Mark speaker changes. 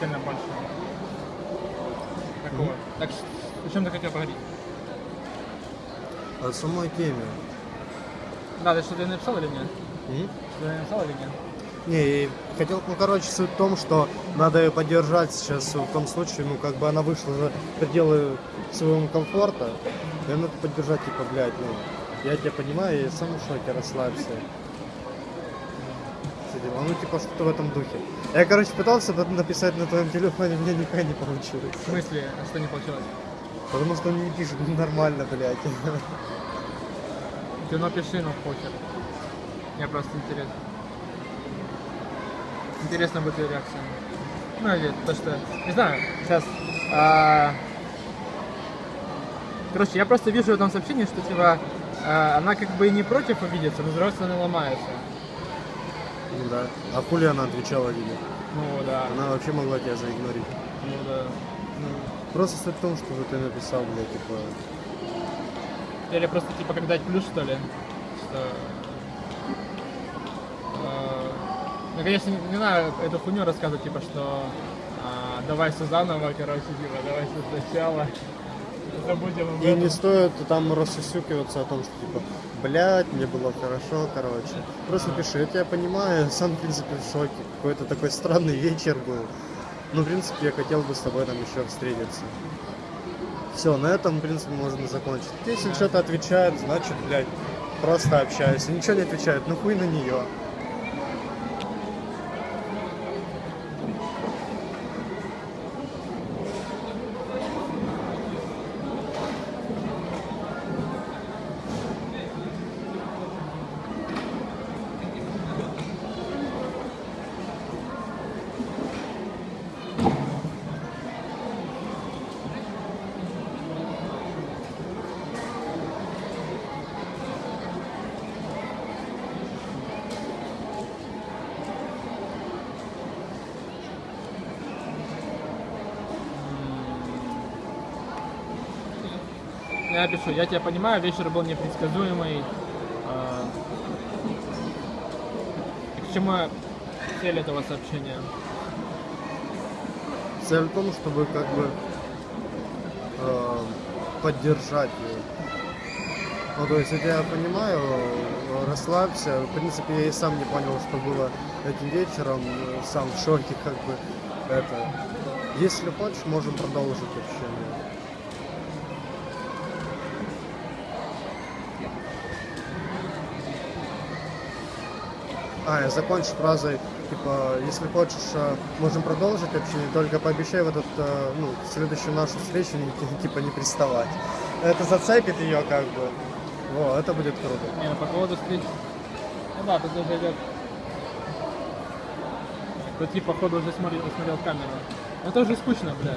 Speaker 1: сильно больше. Такого. Так, ш- о чем ты хотел поговорить?
Speaker 2: О самой теме.
Speaker 1: Да, ты что-то написал или нет?
Speaker 2: М?
Speaker 1: Что-то написал или нет?
Speaker 2: Не, и хотел, ну, короче, суть в том, что надо ее поддержать сейчас в том случае, ну, как бы она вышла за пределы своего комфорта, ее надо поддержать, типа, блядь, ну, я тебя понимаю, я сам в шоке, расслабься. Дела. Ну, типа, что-то в этом духе. Я, короче, пытался это написать на твоем телефоне, мне никогда не получилось.
Speaker 1: В смысле, а что не получилось?
Speaker 2: Потому что он не пишет нормально, блядь.
Speaker 1: Ты напиши, ну похер. Мне просто интересно. Интересно будет ее реакция. Ну, или то, что... Не знаю, сейчас... а, Короче, я просто вижу в этом сообщении, что, типа, а, она как бы и не против увидеться, но с другой стороны ломается.
Speaker 2: Ну да. А хули она отвечала тебе?
Speaker 1: Ну, да.
Speaker 2: Она вообще могла тебя заигнорить.
Speaker 1: Ну, да. Ну,
Speaker 2: Просто суть в том, что ты написал, блядь, типа,
Speaker 1: Или просто, типа, как дать плюс, что ли? Что... э, Ну, конечно, не, не надо эту хуйню рассказывать, типа, что а, давай все заново, короче, типа, давай все сначала.
Speaker 2: И не стоит там рассусюкиваться о том, что типа, блядь, мне было хорошо, короче. Просто пиши, я тебя понимаю, сам, в принципе, в шоке. Какой-то такой странный вечер был. Ну, в принципе, я хотел бы с тобой там еще встретиться. Все, на этом, в принципе, можно закончить. Если что-то отвечает, значит, блядь, просто общаюсь. Ничего не отвечает, ну хуй на нее.
Speaker 1: Я пишу, я тебя понимаю, вечер был непредсказуемый. а, К чему цель этого сообщения?
Speaker 2: Цель в том, чтобы как бы э, поддержать ее. Ну, то есть, я понимаю, расслабься. В принципе, я и сам не понял, что было этим вечером. Сам в шоке, как бы, это. Если хочешь, можем продолжить общение. А, я закончу фразой, типа, если хочешь, э, можем продолжить общение, только пообещай в этот, э, ну, следующую нашу встречу, типа, не приставать. Это зацепит ее, как бы. Во, это будет круто.
Speaker 1: Не, ну, по поводу встреч... Ну да, тут уже идет... Тут типа, походу, уже смотрел, смотрел камеру. Это уже скучно, блядь.